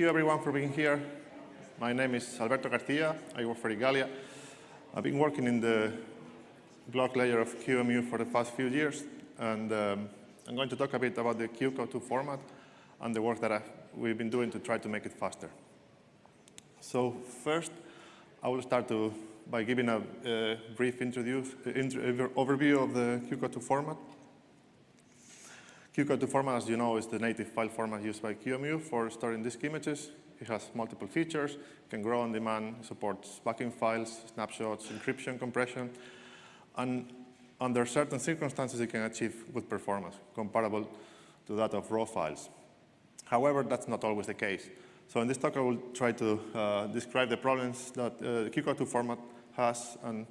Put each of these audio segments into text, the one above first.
you everyone for being here. My name is Alberto Garcia. I work for Igalia. I've been working in the block layer of QEMU for the past few years, and um, I'm going to talk a bit about the QCOW2 format and the work that I, we've been doing to try to make it faster. So first, I will start to, by giving a brief introduce, uh, overview of the QCOW2 format. QCOW2 format, as you know, is the native file format used by QEMU for storing disk images. It has multiple features, can grow on demand, supports backing files, snapshots, encryption, compression, and under certain circumstances, it can achieve good performance, comparable to that of raw files. However, that's not always the case. So in this talk, I will try to uh, describe the problems that uh, the QCOW2 format has and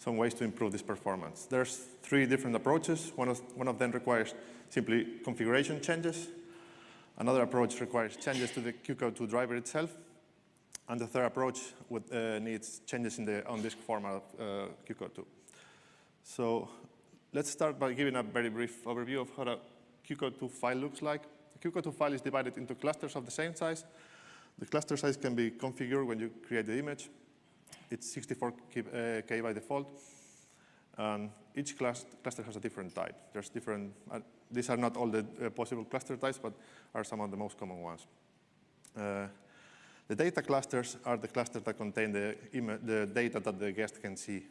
some ways to improve this performance. There's three different approaches. One of, one of them requires simply configuration changes. Another approach requires changes to the QCOW2 driver itself. And the third approach would, uh, needs changes in the on-disk format of uh, QCOW2. So let's start by giving a very brief overview of how a QCOW2 file looks like. The QCOW2 file is divided into clusters of the same size. The cluster size can be configured when you create the image. It's 64K uh, by default. And each class, cluster has a different type. There's different, uh, these are not all the uh, possible cluster types, but are some of the most common ones. Uh, the data clusters are the clusters that contain the, the data that the guest can see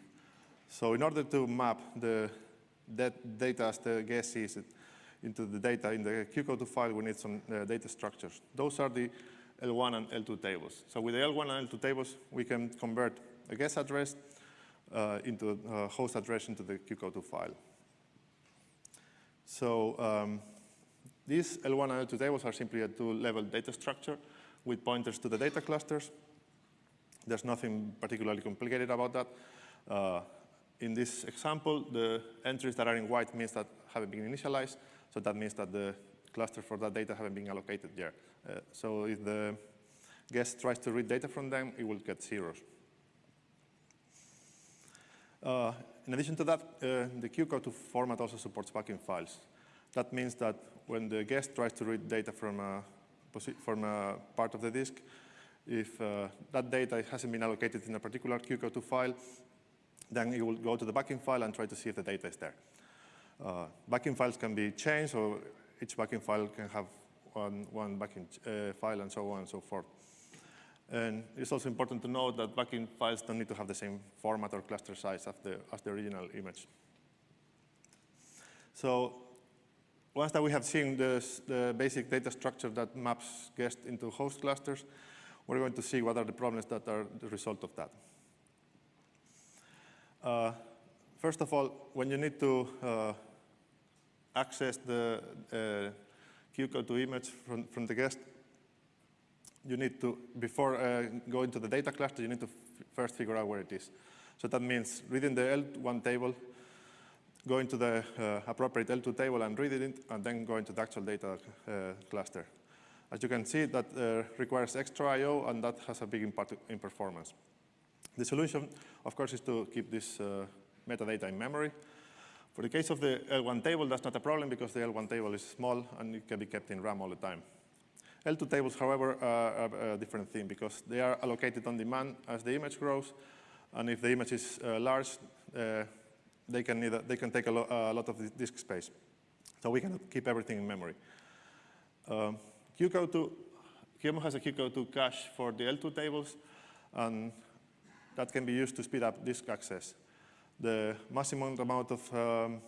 so in order to map the that data as the guest sees it into the data in the QCOW2 file, we need some uh, data structures. Those are the L1 and L2 tables. So with the L1 and L2 tables, we can convert a guest address uh, into a host address into the QCOW2 file. So um, these L1 and L2 tables are simply a two-level data structure with pointers to the data clusters. There's nothing particularly complicated about that. Uh, in this example, the entries that are in white means that haven't been initialized. So that means that the cluster for that data haven't been allocated there. Uh, so if the guest tries to read data from them, it will get zeros. Uh, in addition to that, uh, the QCOW2 format also supports backing files. That means that when the guest tries to read data from a, from a part of the disk, if uh, that data hasn't been allocated in a particular QCOW2 file, then it will go to the backing file and try to see if the data is there. Uh, backing files can be changed, or each backing file can have one, one backing uh, file and so on and so forth. And it's also important to note that backing files don't need to have the same format or cluster size as the, as the original image. So once that we have seen this, the basic data structure that maps guest into host clusters, we're going to see what are the problems that are the result of that. Uh, first of all, when you need to uh, access the uh, QCOW2 image from, from the guest, you need to, before uh, going to the data cluster, you need to first figure out where it is. So that means reading the L1 table, going to the uh, appropriate L2 table and reading it, and then going to the actual data uh, cluster. As you can see, that uh, requires extra I.O., and that has a big impact in performance. The solution, of course, is to keep this uh, metadata in memory. For the case of the L1 table, that's not a problem because the L1 table is small and it can be kept in RAM all the time. L2 tables, however, are a different thing because they are allocated on demand as the image grows. And if the image is uh, large, uh, they, can either, they can take a, lo a, lot of disk space. So we cannot keep everything in memory. Um, QCOW2, QEMU has a QCOW2 cache for the L2 tables. And that can be used to speed up disk access. The maximum amount of um,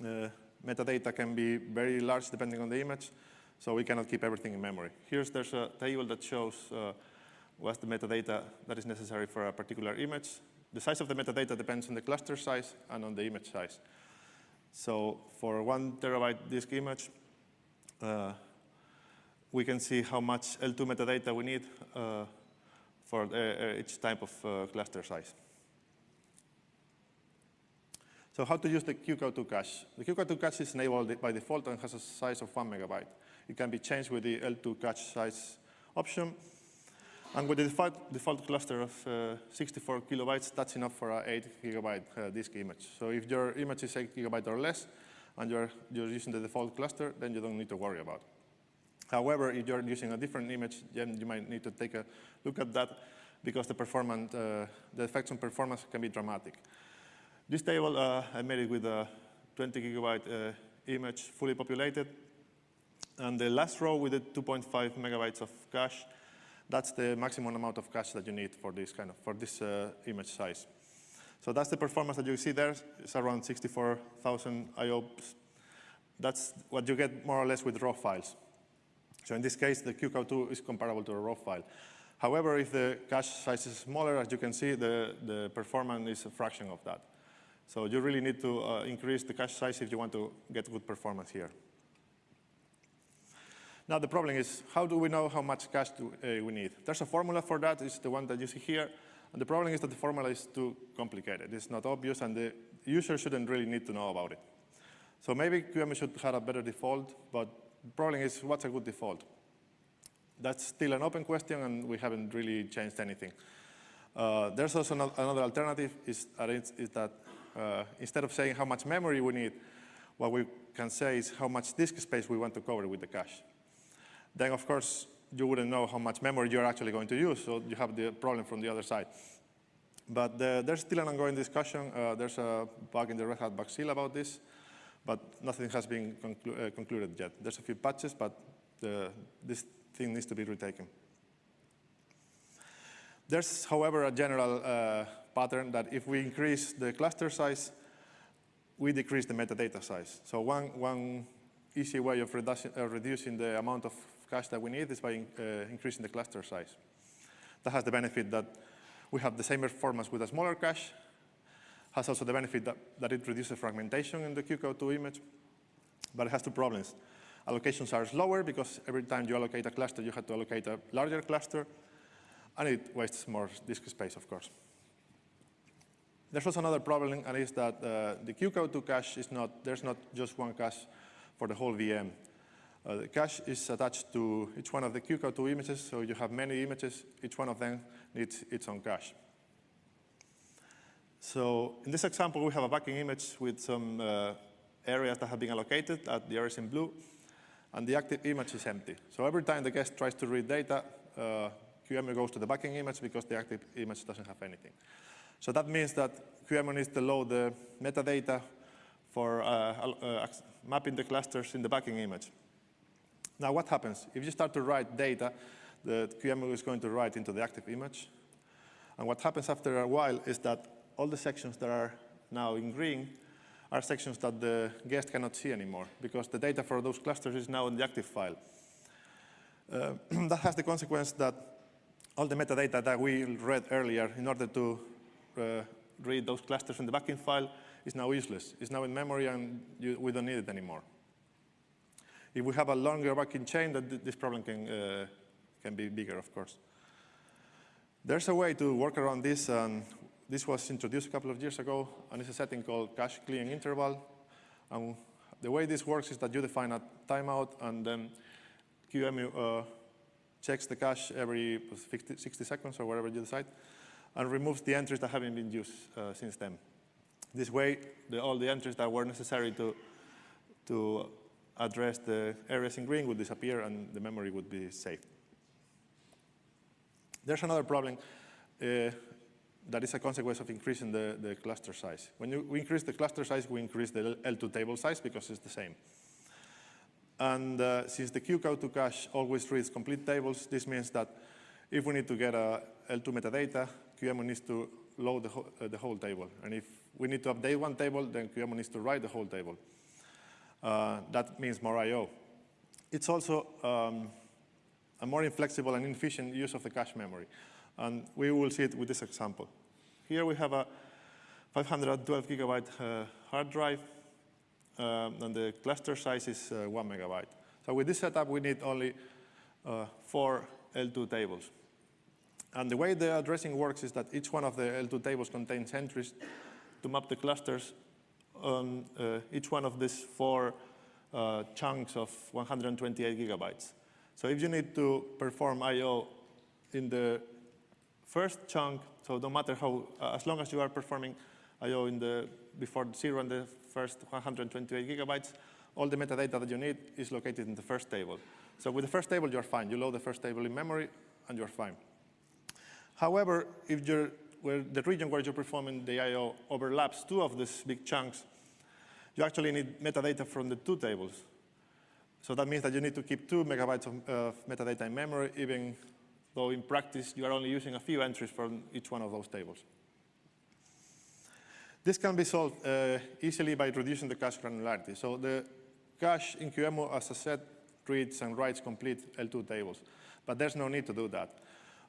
uh, metadata can be very large depending on the image, so we cannot keep everything in memory. Here's there's a table that shows uh, what's the metadata that is necessary for a particular image. The size of the metadata depends on the cluster size and on the image size. So for one terabyte disk image, uh, we can see how much L2 metadata we need uh, for uh, each type of uh, cluster size. So how to use the QCOW2 cache? The QCOW2 cache is enabled by default and has a size of one megabyte. It can be changed with the L2 cache size option. And with the default, default cluster of uh, 64 kilobytes, that's enough for an 8 gigabyte uh, disk image. So if your image is 8 gigabyte or less, and you're, you're using the default cluster, then you don't need to worry about However, if you're using a different image, then you might need to take a look at that because the performance, uh, the effects on performance can be dramatic. This table, uh, I made it with a 20 gigabyte uh, image fully populated. And the last row with the 2.5 megabytes of cache, that's the maximum amount of cache that you need for this kind of, for this uh, image size. So that's the performance that you see there. It's around 64,000 IOPS. That's what you get more or less with raw files. So in this case, the QCOW2 is comparable to a raw file. However, if the cache size is smaller, as you can see, the, the performance is a fraction of that. So you really need to uh, increase the cache size if you want to get good performance here. Now the problem is, how do we know how much cache do, uh, we need? There's a formula for that, it's the one that you see here. And the problem is that the formula is too complicated. It's not obvious, and the user shouldn't really need to know about it. So maybe QEMU should have a better default, but the problem is, what's a good default? That's still an open question, and we haven't really changed anything. Uh, there's also another alternative, is, is that uh, instead of saying how much memory we need, what we can say is how much disk space we want to cover with the cache. Then, of course, you wouldn't know how much memory you're actually going to use, so you have the problem from the other side. But uh, there's still an ongoing discussion. Uh, there's a bug in the Red Hat Bugzilla about this, but nothing has been conclu uh, concluded yet. There's a few patches, but the, this thing needs to be retaken. There's, however, a general uh, pattern that if we increase the cluster size, we decrease the metadata size. So one, one easy way of uh, reducing the amount of cache that we need is by uh, increasing the cluster size. That has the benefit that we have the same performance with a smaller cache, has also the benefit that, that it reduces fragmentation in the QCOW2 image, but it has two problems. Allocations are slower because every time you allocate a cluster, you have to allocate a larger cluster, and it wastes more disk space, of course. There's also another problem, and is that uh, the QCOW2 cache is not, there's not just one cache for the whole VM. Uh, the cache is attached to each one of the QCOW2 images, so you have many images. Each one of them needs its own cache. So in this example, we have a backing image with some uh, areas that have been allocated at the areas in blue, and the active image is empty. So every time the guest tries to read data, uh, QEMU goes to the backing image because the active image doesn't have anything. So that means that QEMU needs to load the metadata for uh, uh, mapping the clusters in the backing image. Now what happens? If you start to write data, the QEMU is going to write into the active image. And what happens after a while is that all the sections that are now in green are sections that the guest cannot see anymore because the data for those clusters is now in the active file. Uh, that has the consequence that all the metadata that we read earlier in order to uh, read those clusters in the backing file is now useless. It's now in memory and you, we don't need it anymore. If we have a longer backing chain, that this problem can, uh, can be bigger, of course. There's a way to work around this, and this was introduced a couple of years ago, and it's a setting called cache clearing interval. And the way this works is that you define a timeout, and then QEMU uh, checks the cache every 60 seconds or whatever you decide, and removes the entries that haven't been used uh, since then. This way, the, all the entries that were necessary to, to address the areas in green would disappear and the memory would be saved. There's another problem uh, that is a consequence of increasing the, the cluster size. When you, we increase the cluster size, we increase the L2 table size because it's the same. And uh, since the QCOW2 cache always reads complete tables, this means that if we need to get a L2 metadata, QEMU needs to load the, ho uh, the whole table. And if we need to update one table, then QEMU needs to write the whole table. Uh, that means more I.O. It's also um, a more inflexible and inefficient use of the cache memory. And we will see it with this example. Here we have a 512 gigabyte uh, hard drive, um, and the cluster size is uh, one megabyte. So with this setup, we need only uh, four L2 tables. And the way the addressing works is that each one of the L2 tables contains entries to map the clusters on uh, each one of these four uh, chunks of 128 gigabytes. So if you need to perform I.O. in the first chunk, so no matter how, uh, as long as you are performing I.O. in the, before zero and the first 128 gigabytes, all the metadata that you need is located in the first table. So with the first table, you're fine. You load the first table in memory, and you're fine. However, if the region where you're performing the I.O. overlaps two of these big chunks, you actually need metadata from the two tables. So that means that you need to keep two megabytes of uh, metadata in memory, even though in practice you are only using a few entries from each one of those tables. This can be solved uh, easily by reducing the cache granularity. So the cache in QEMU, as I said, reads and writes complete L2 tables, but there's no need to do that.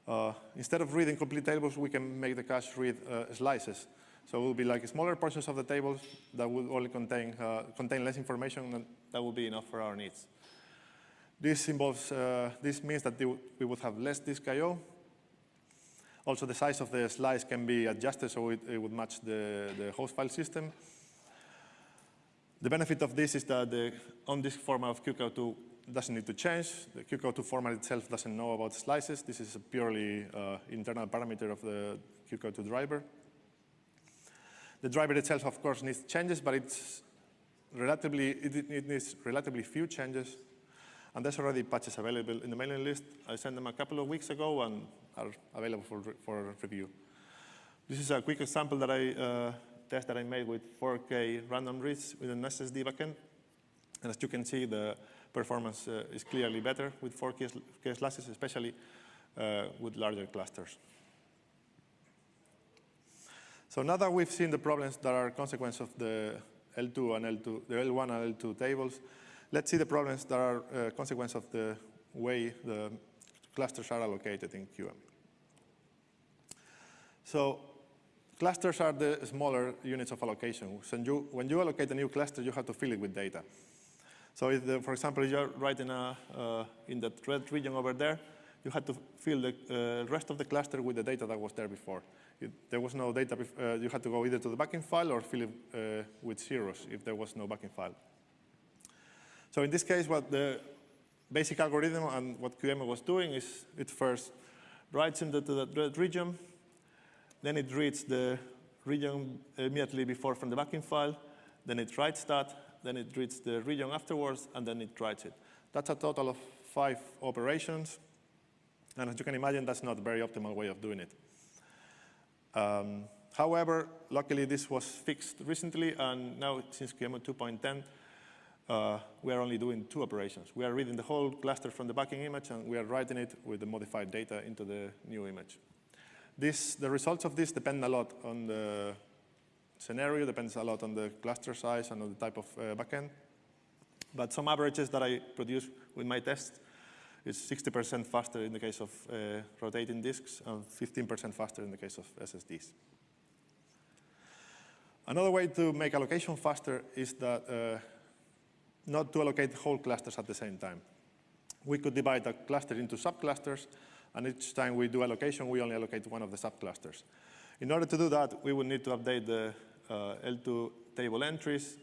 Uh, instead of reading complete tables, we can make the cache read uh, slices. So it will be like smaller portions of the tables that will only contain, uh, contain less information, and that will be enough for our needs. This involves, uh, this means that we would have less disk I.O., also, the size of the slice can be adjusted so it, it would match the, the host file system. The benefit of this is that the on-disk format of QCOW2 doesn't need to change. The QCOW2 format itself doesn't know about slices. This is a purely uh, internal parameter of the QCOW2 driver. The driver itself, of course, needs changes, but it's relatively, it, it needs relatively few changes. And there's already patches available in the mailing list. I sent them a couple of weeks ago, and are available for, for review. This is a quick example that I uh, test that I made with 4K random reads with an SSD backend. And as you can see, the performance uh, is clearly better with 4K slices, especially uh, with larger clusters. So now that we've seen the problems that are a consequence of the L2 and L2, the L1 and L2 tables, let's see the problems that are a uh, consequence of the way the clusters are allocated in QEMU. So clusters are the smaller units of allocation. So you, when you allocate a new cluster, you have to fill it with data. So the, for example, if you're writing a, uh, in that red region over there, you had to fill the uh, rest of the cluster with the data that was there before. There was no data, uh, you had to go either to the backing file or fill it uh, with zeros if there was no backing file. So in this case, what the basic algorithm and what QEMU was doing is it first writes into the red region, then it reads the region immediately before from the backing file. Then it writes that. Then it reads the region afterwards, and then it writes it. That's a total of five operations. And as you can imagine, that's not a very optimal way of doing it. Um, however, luckily, this was fixed recently, and now since QEMU 2.10, uh, we are only doing two operations. We are reading the whole cluster from the backing image, and we are writing it with the modified data into the new image. This, the results of this depend a lot on the scenario, depends a lot on the cluster size and on the type of uh, backend. But some averages that I produce with my test is 60% faster in the case of uh, rotating disks and 15% faster in the case of SSDs. Another way to make allocation faster is that uh, not to allocate whole clusters at the same time. We could divide a cluster into subclusters and each time we do allocation, we only allocate one of the subclusters. In order to do that, we would need to update the L2 table entries.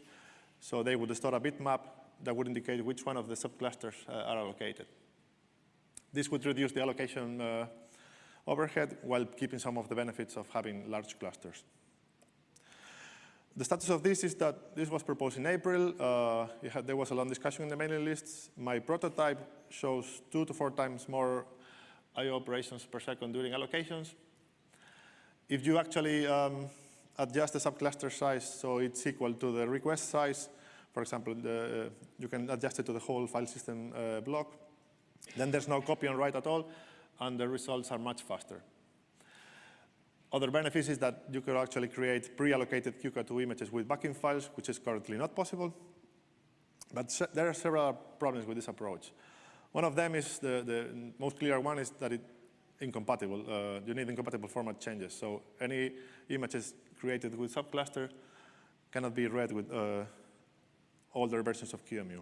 So they would store a bitmap that would indicate which one of the subclusters uh, are allocated. This would reduce the allocation uh, overhead while keeping some of the benefits of having large clusters. The status of this is that this was proposed in April. Uh, had, there was a long discussion in the mailing lists. My prototype shows two to four times more I.O. operations per second during allocations. If you actually um, adjust the subcluster size so it's equal to the request size, for example, the, uh, you can adjust it to the whole file system uh, block, then there's no copy and write at all, and the results are much faster. Other benefits is that you could actually create pre-allocated QCOW2 images with backing files, which is currently not possible. But there are several problems with this approach. One of them is the, the most clear one is that it's incompatible. Uh, you need incompatible format changes. So any images created with subcluster cannot be read with uh, older versions of QEMU.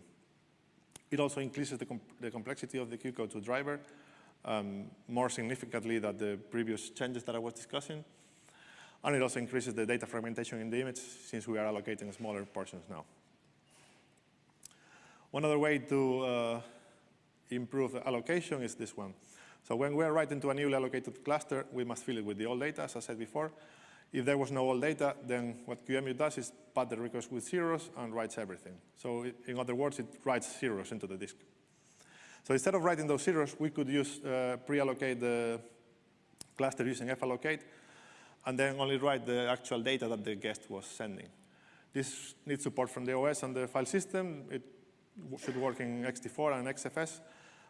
It also increases the, the complexity of the QCOW2 driver um, more significantly than the previous changes that I was discussing. And it also increases the data fragmentation in the image since we are allocating smaller portions now. One other way to uh, improve the allocation is this one. So when we are writing to a newly allocated cluster, we must fill it with the old data, as I said before. If there was no old data, then what QEMU does is pad the request with zeros and writes everything. So it, in other words, it writes zeros into the disk. So instead of writing those zeros, we could use uh, pre-allocate the cluster using fallocate, and then only write the actual data that the guest was sending. This needs support from the OS and the file system. It should work in ext4 and XFS.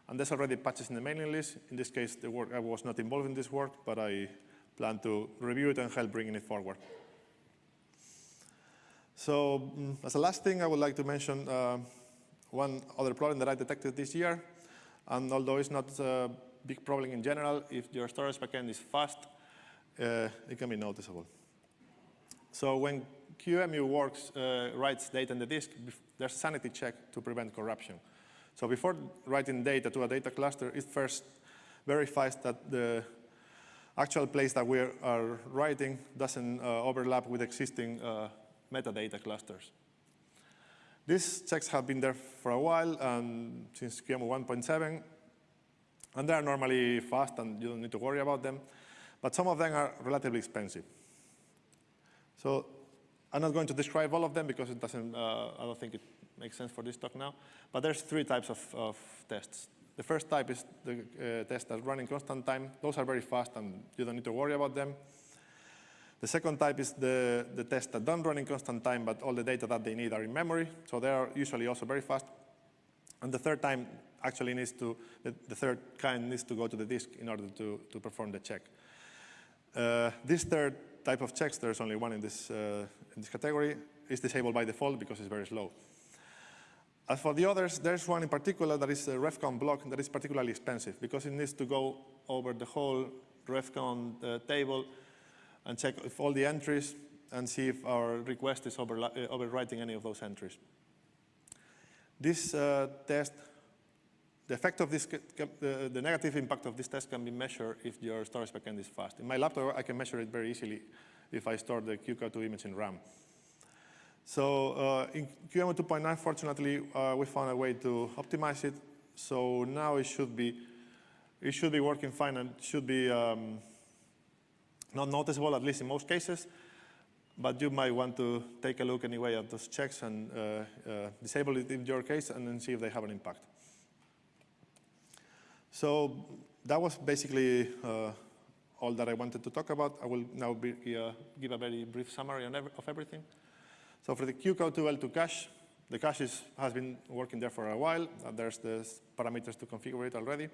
And there's already patches in the mailing list. In this case, the work, I was not involved in this work, but I plan to review it and help bringing it forward. So mm, as a last thing, I would like to mention uh, one other problem that I detected this year. And although it's not a big problem in general, if your storage backend is fast, uh, it can be noticeable. So when QEMU works, uh, writes data in the disk, there's sanity check to prevent corruption. So before writing data to a data cluster, it first verifies that the actual place that we are writing doesn't uh, overlap with existing uh, metadata clusters. These checks have been there for a while, and since QEMU 1.7, and they are normally fast and you don't need to worry about them, but some of them are relatively expensive. So I'm not going to describe all of them because it doesn't, uh, I don't think it makes sense for this talk now, but there's three types of, of tests. The first type is the uh, test that run in constant time. Those are very fast and you don't need to worry about them. The second type is the, the tests that don't run in constant time, but all the data that they need are in memory. So they are usually also very fast. And the third time actually needs to, the, the third kind needs to go to the disk in order to, to perform the check. Uh, this third type of checks, there's only one in this, uh, in this category, is disabled by default because it's very slow. As for the others, there's one in particular that is a refcount block that is particularly expensive because it needs to go over the whole refcount uh, table and check if all the entries and see if our request is overwriting any of those entries. This uh, test, the effect of this, the negative impact of this test can be measured if your storage backend is fast. In my laptop, I can measure it very easily if I store the QCOW image in RAM. So uh, in QEMU 2.9, fortunately, uh, we found a way to optimize it. So now it should be, it should be working fine and should be um, not noticeable, at least in most cases. But you might want to take a look anyway at those checks and uh, uh, disable it in your case and then see if they have an impact. So that was basically uh, all that I wanted to talk about. I will now be, uh, give a very brief summary ev of everything. So for the QCOW2L2 cache, the cache is, has been working there for a while. there's the parameters to configure it already.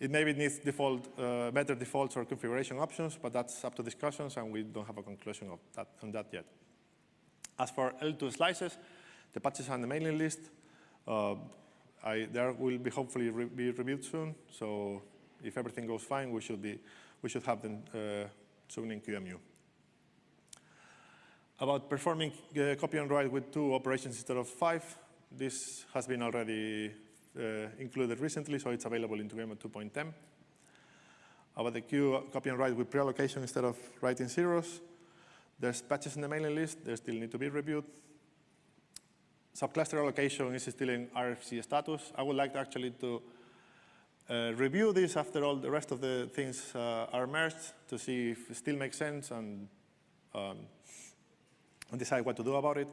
It maybe needs default, uh, better defaults or configuration options, but that's up to discussions, and we don't have a conclusion of that, on that yet. As for L2 slices, the patches are on the mailing list. I, there will be hopefully re be reviewed soon, so if everything goes fine, we should, be, we should have them uh, soon in QEMU. About performing uh, copy and write with two operations instead of five, this has been already uh, included recently, so it's available in QEMU 2.10. About the queue copy and write with pre-allocation instead of writing zeros, there's patches in the mailing list. They still need to be reviewed. Subcluster allocation is still in RFC status. I would like to actually to uh, review this after all the rest of the things uh, are merged to see if it still makes sense and, um, and decide what to do about it.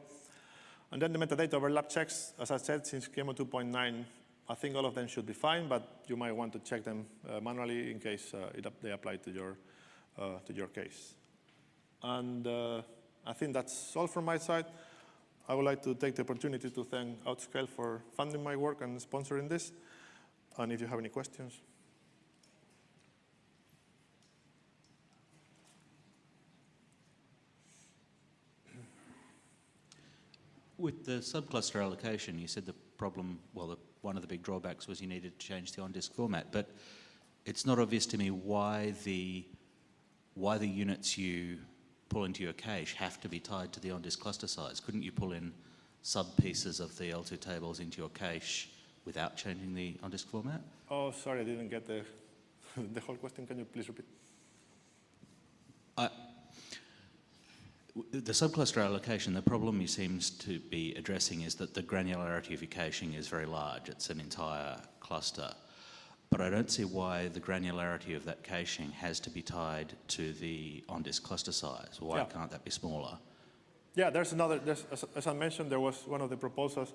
And then the metadata overlap checks, as I said, since QEMU 2.9 I think all of them should be fine, but you might want to check them uh, manually in case uh, it, they apply to your, uh, to your case. And uh, I think that's all from my side. I would like to take the opportunity to thank Outscale for funding my work and sponsoring this. And if you have any questions. With the subcluster allocation, you said the problem, well, the one of the big drawbacks was you needed to change the on-disk format. But it's not obvious to me why the, why the units you pull into your cache have to be tied to the on-disk cluster size. Couldn't you pull in sub-pieces of the L2 tables into your cache without changing the on-disk format? Oh, sorry, I didn't get the, the whole question. Can you please repeat? I, the subcluster allocation, the problem you seems to be addressing is that the granularity of your caching is very large. It's an entire cluster. But I don't see why the granularity of that caching has to be tied to the on-disk cluster size. Why yeah. can't that be smaller? Yeah, there's another, there's, as, as, I mentioned, there was one of the proposals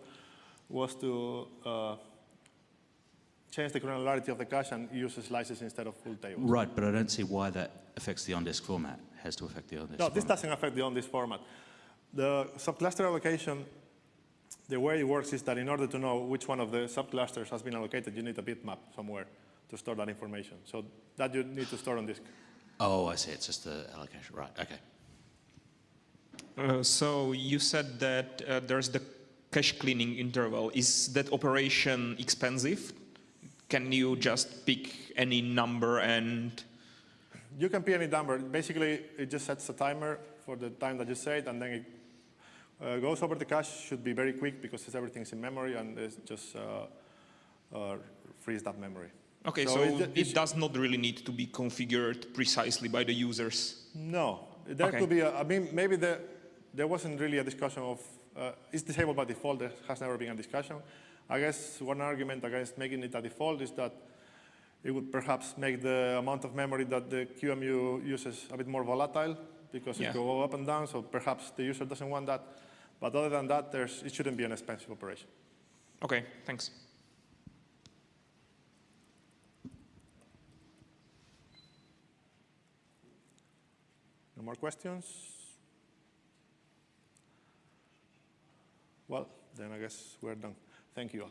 was to uh, change the granularity of the cache and use slices instead of full tables. Right, but I don't see why that affects the on-disk format. Has to affect the on-disk No, this doesn't affect the on-disk format. The subcluster allocation, the way it works is that in order to know which one of the subclusters has been allocated, you need a bitmap somewhere to store that information. So that you need to store on disk. Oh, I see. It's just the allocation. Right. Okay. Uh, so you said that uh, there's the cache cleaning interval. Is that operation expensive? Can you just pick any number and You can pick any number. Basically, it just sets a timer for the time that you say it, and then it uh, goes over the cache. Should be very quick because it's everything's in memory, and it just uh, uh, frees that memory. Okay, So so, it it, does not really need to be configured precisely by the users. No, there Okay. could be. A, I mean, maybe there there wasn't really a discussion of uh, it's disabled by default. There has never been a discussion. I guess one argument against making it a default is that it would perhaps make the amount of memory that the QEMU uses a bit more volatile because Yeah. it go up and down. So perhaps the user doesn't want that. But other than that, there's, it shouldn't be an expensive operation. Okay, thanks. No more questions? Well, then I guess we're done. Thank you all.